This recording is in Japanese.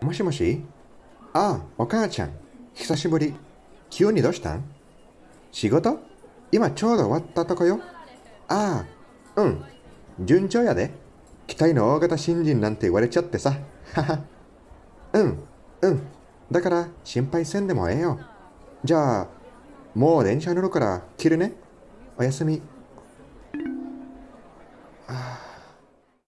もしもし？ああ、お母ちゃん。久しぶり。急にどうしたん？仕事？今ちょうど終わったとこよ。ああ、うん。順調やで。期待の大型新人なんて言われちゃってさ。はは。うん、うん。だから心配せんでもええよ。じゃあ、もう電車乗るから切るね。おやすみ。